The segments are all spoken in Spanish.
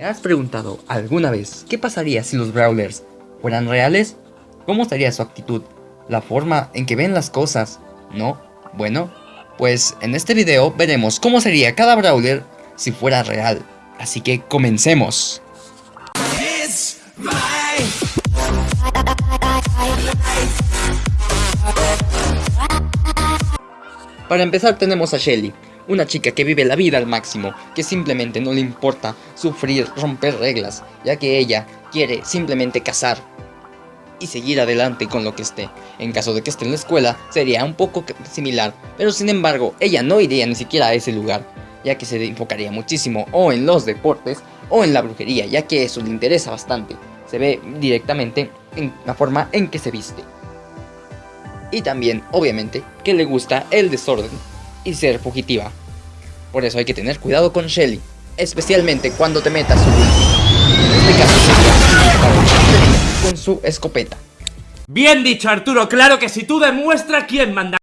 ¿Te has preguntado alguna vez qué pasaría si los Brawlers fueran reales? ¿Cómo sería su actitud? ¿La forma en que ven las cosas? ¿No? Bueno, pues en este video veremos cómo sería cada Brawler si fuera real. Así que comencemos. Para empezar tenemos a Shelly, una chica que vive la vida al máximo, que simplemente no le importa sufrir, romper reglas, ya que ella quiere simplemente cazar y seguir adelante con lo que esté. En caso de que esté en la escuela, sería un poco similar, pero sin embargo, ella no iría ni siquiera a ese lugar, ya que se enfocaría muchísimo o en los deportes o en la brujería, ya que eso le interesa bastante. Se ve directamente en la forma en que se viste. Y también, obviamente, que le gusta el desorden y ser fugitiva. Por eso hay que tener cuidado con Shelly, especialmente cuando te metas su En este caso sería con su escopeta. Bien dicho Arturo, claro que si tú demuestras quién manda...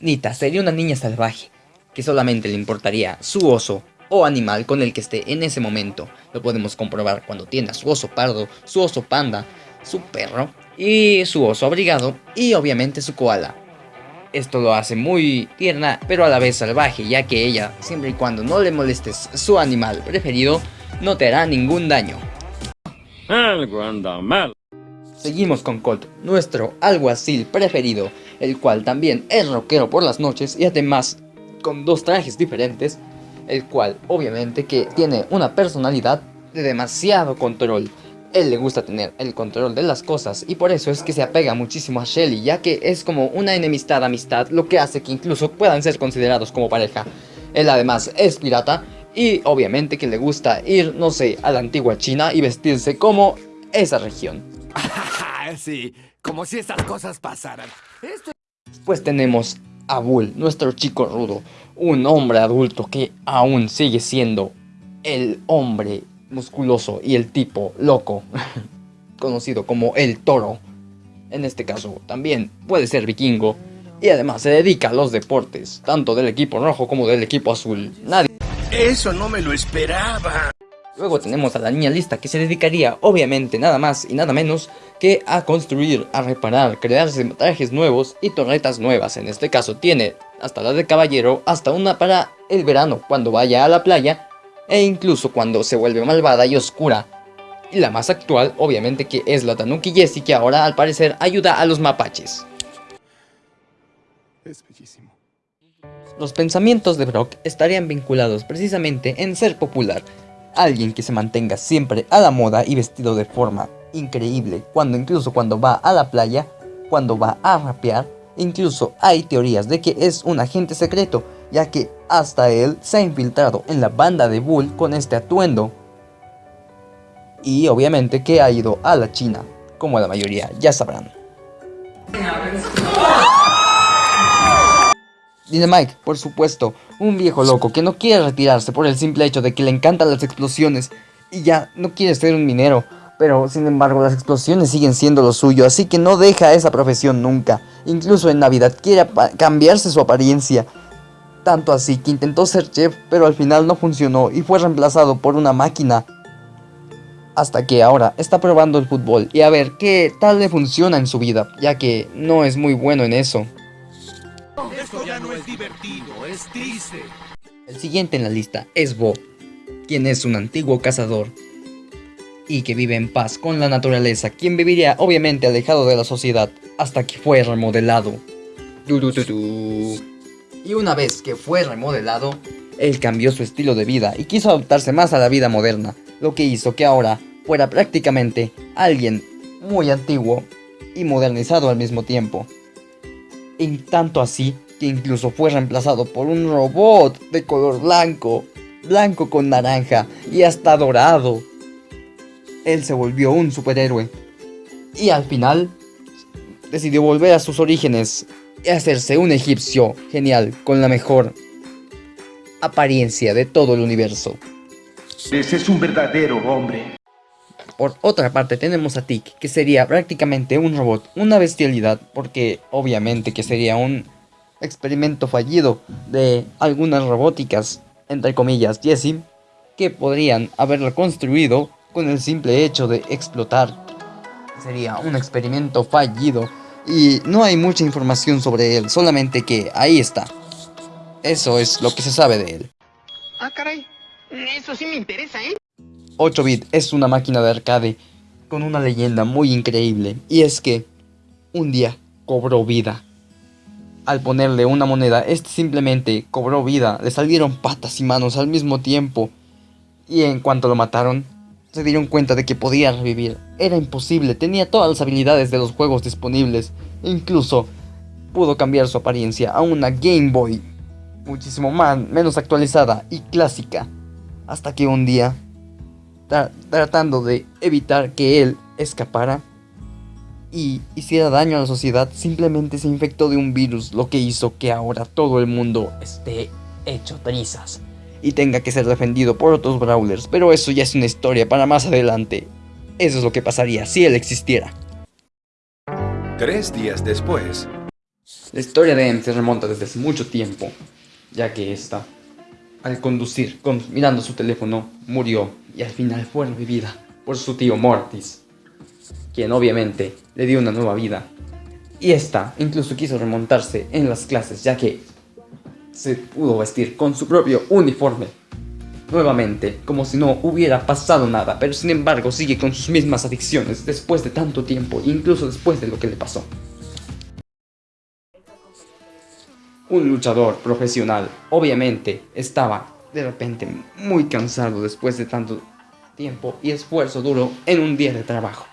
Nita sería una niña salvaje, que solamente le importaría su oso o animal con el que esté en ese momento. Lo podemos comprobar cuando tiene a su oso pardo, su oso panda, su perro y su oso abrigado y obviamente su koala. Esto lo hace muy tierna pero a la vez salvaje ya que ella, siempre y cuando no le molestes su animal preferido, no te hará ningún daño. mal. Seguimos con Colt, nuestro alguacil preferido, el cual también es rockero por las noches y además con dos trajes diferentes, el cual obviamente que tiene una personalidad de demasiado control él le gusta tener el control de las cosas y por eso es que se apega muchísimo a Shelly, ya que es como una enemistad amistad, lo que hace que incluso puedan ser considerados como pareja. Él además es pirata y obviamente que le gusta ir, no sé, a la antigua China y vestirse como esa región. sí, como si estas cosas pasaran. Pues tenemos a Bull, nuestro chico rudo, un hombre adulto que aún sigue siendo el hombre musculoso y el tipo loco, conocido como el toro. En este caso también puede ser vikingo y además se dedica a los deportes, tanto del equipo rojo como del equipo azul. Nadie... Eso no me lo esperaba. Luego tenemos a la niña lista que se dedicaría obviamente nada más y nada menos que a construir, a reparar, crearse trajes nuevos y torretas nuevas. En este caso tiene hasta la de caballero, hasta una para el verano cuando vaya a la playa e incluso cuando se vuelve malvada y oscura. Y la más actual, obviamente que es la Tanuki Jessie que ahora al parecer ayuda a los mapaches. Es bellísimo. Los pensamientos de Brock estarían vinculados precisamente en ser popular, alguien que se mantenga siempre a la moda y vestido de forma increíble, cuando incluso cuando va a la playa, cuando va a rapear, incluso hay teorías de que es un agente secreto, ya que hasta él se ha infiltrado en la banda de Bull con este atuendo. Y obviamente que ha ido a la China, como la mayoría ya sabrán. Dynamite, por supuesto, un viejo loco que no quiere retirarse por el simple hecho de que le encantan las explosiones y ya no quiere ser un minero, pero sin embargo las explosiones siguen siendo lo suyo, así que no deja esa profesión nunca. Incluso en Navidad quiere cambiarse su apariencia tanto así que intentó ser chef, pero al final no funcionó y fue reemplazado por una máquina. Hasta que ahora está probando el fútbol y a ver qué tal le funciona en su vida, ya que no es muy bueno en eso. Esto ya no es divertido, es triste. El siguiente en la lista es Bo, quien es un antiguo cazador y que vive en paz con la naturaleza, quien viviría obviamente alejado de la sociedad hasta que fue remodelado. Y una vez que fue remodelado, él cambió su estilo de vida y quiso adaptarse más a la vida moderna, lo que hizo que ahora fuera prácticamente alguien muy antiguo y modernizado al mismo tiempo. En tanto así que incluso fue reemplazado por un robot de color blanco, blanco con naranja y hasta dorado. Él se volvió un superhéroe y al final decidió volver a sus orígenes y hacerse un egipcio genial con la mejor apariencia de todo el universo. Ese es un verdadero hombre. Por otra parte tenemos a Tik, que sería prácticamente un robot, una bestialidad, porque obviamente que sería un experimento fallido de algunas robóticas, entre comillas, Jessie. que podrían haberlo construido con el simple hecho de explotar. Sería un experimento fallido y no hay mucha información sobre él, solamente que ahí está. Eso es lo que se sabe de él. Ah, caray. Eso sí me interesa, ¿eh? 8-bit es una máquina de arcade con una leyenda muy increíble y es que un día cobró vida. Al ponerle una moneda, este simplemente cobró vida, le salieron patas y manos al mismo tiempo y en cuanto lo mataron, se dieron cuenta de que podía revivir. Era imposible, tenía todas las habilidades de los juegos disponibles, incluso pudo cambiar su apariencia a una Game Boy muchísimo más, menos actualizada y clásica, hasta que un día tratando de evitar que él escapara y hiciera daño a la sociedad, simplemente se infectó de un virus, lo que hizo que ahora todo el mundo esté hecho trizas y tenga que ser defendido por otros brawlers, pero eso ya es una historia para más adelante. Eso es lo que pasaría si él existiera. Tres días después. La historia de M se remonta desde hace mucho tiempo, ya que esta, al conducir, con, mirando su teléfono, murió y al final fue revivida por su tío Mortis, quien obviamente le dio una nueva vida. Y esta incluso quiso remontarse en las clases ya que se pudo vestir con su propio uniforme. Nuevamente, como si no hubiera pasado nada, pero sin embargo sigue con sus mismas adicciones después de tanto tiempo, incluso después de lo que le pasó. Un luchador profesional, obviamente, estaba de repente muy cansado después de tanto tiempo y esfuerzo duro en un día de trabajo.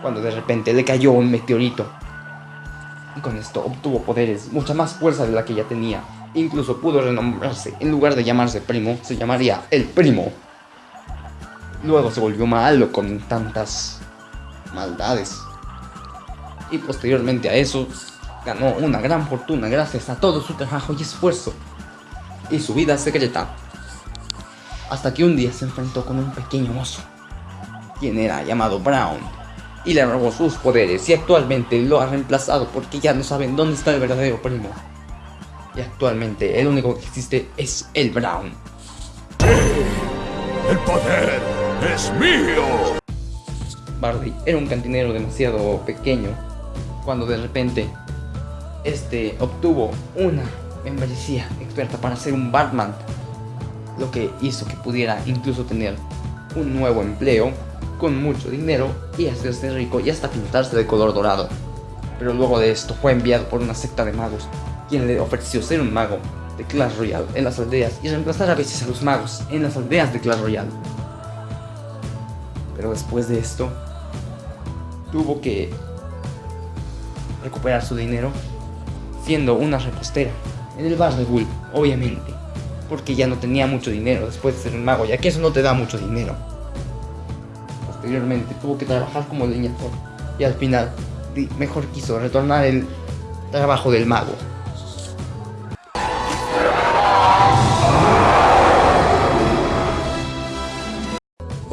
Cuando de repente le cayó un meteorito. Y con esto obtuvo poderes, mucha más fuerza de la que ya tenía. Incluso pudo renombrarse, en lugar de llamarse Primo, se llamaría El Primo. Luego se volvió malo con tantas maldades. Y posteriormente a eso, ganó una gran fortuna gracias a todo su trabajo y esfuerzo y su vida secreta. Hasta que un día se enfrentó con un pequeño oso, quien era llamado Brown, y le robó sus poderes y actualmente lo ha reemplazado porque ya no saben dónde está el verdadero primo. Y actualmente el único que existe es el Brown. ¡El poder es mío! Barley era un cantinero demasiado pequeño cuando de repente este obtuvo una membresía experta para ser un Batman, lo que hizo que pudiera incluso tener un nuevo empleo con mucho dinero y hacerse rico y hasta pintarse de color dorado. Pero luego de esto fue enviado por una secta de magos, quien le ofreció ser un mago de Clash Royale en las aldeas y reemplazar a veces a los magos en las aldeas de Clash Royale. Pero después de esto, tuvo que recuperar su dinero siendo una repostera en el bar de Bull, obviamente, porque ya no tenía mucho dinero después de ser un mago, ya que eso no te da mucho dinero. Posteriormente tuvo que trabajar como leñador y al final mejor quiso retornar el trabajo del mago.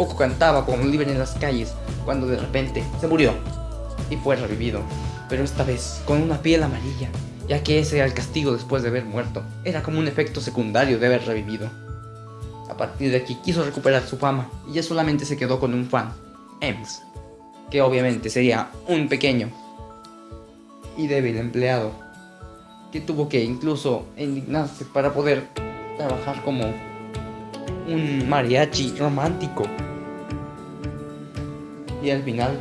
Poco cantaba como libre en las calles cuando de repente se murió y fue revivido, pero esta vez con una piel amarilla ya que ese era el castigo después de haber muerto, era como un efecto secundario de haber revivido. A partir de aquí quiso recuperar su fama y ya solamente se quedó con un fan, Ems, que obviamente sería un pequeño y débil empleado, que tuvo que incluso indignarse para poder trabajar como un mariachi romántico. Y al final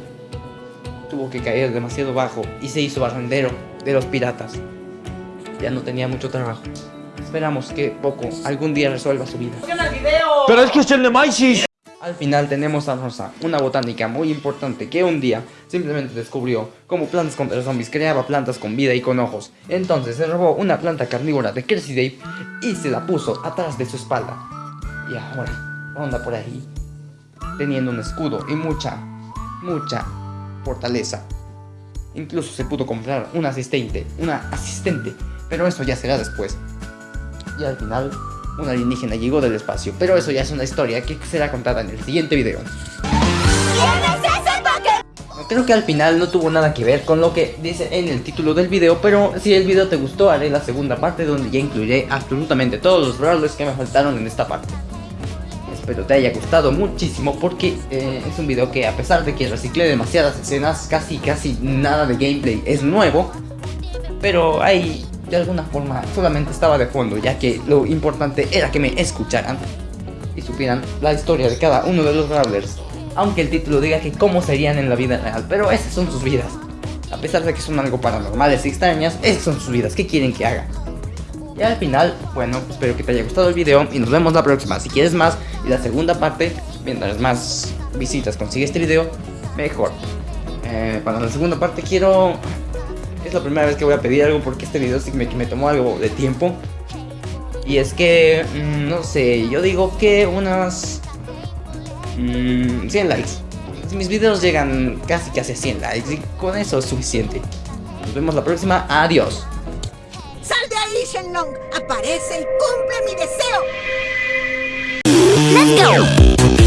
tuvo que caer demasiado bajo y se hizo barrendero de los piratas. Ya no tenía mucho trabajo. Esperamos que Poco algún día resuelva su vida. ¡Pero es que es el Nemesis! Al final tenemos a Rosa, una botánica muy importante que un día simplemente descubrió cómo plantas contra zombies creaba plantas con vida y con ojos. Entonces se robó una planta carnívora de Crazy Dave y se la puso atrás de su espalda. Y ahora anda por ahí teniendo un escudo y mucha, mucha fortaleza. Incluso se pudo comprar un asistente, una asistente, pero eso ya será después. Y al final, un alienígena llegó del espacio, pero eso ya es una historia que será contada en el siguiente video. Creo que al final no tuvo nada que ver con lo que dice en el título del video, pero si el video te gustó haré la segunda parte donde ya incluiré absolutamente todos los brawlers que me faltaron en esta parte. Espero te haya gustado muchísimo porque eh, es un video que a pesar de que reciclé demasiadas escenas, casi casi nada de gameplay es nuevo, pero hay de alguna forma solamente estaba de fondo, ya que lo importante era que me escucharan y supieran la historia de cada uno de los Brawlers, aunque el título diga que cómo serían en la vida real, pero esas son sus vidas. A pesar de que son algo paranormales y extrañas, esas son sus vidas, ¿qué quieren que haga? Y al final, bueno, espero que te haya gustado el video y nos vemos la próxima. Si quieres más y la segunda parte, mientras más visitas consigue este video, mejor. Eh, para la segunda parte quiero... Es la primera vez que voy a pedir algo porque este video sí me, me tomó algo de tiempo. Y es que, mmm, no sé, yo digo que unas... Mmm, 100 likes. Mis videos llegan casi casi a 100 likes y con eso es suficiente. Nos vemos la próxima, adiós. ¡Sal de ahí, Shenlong! ¡Aparece y cumple mi deseo! ¡Let's go!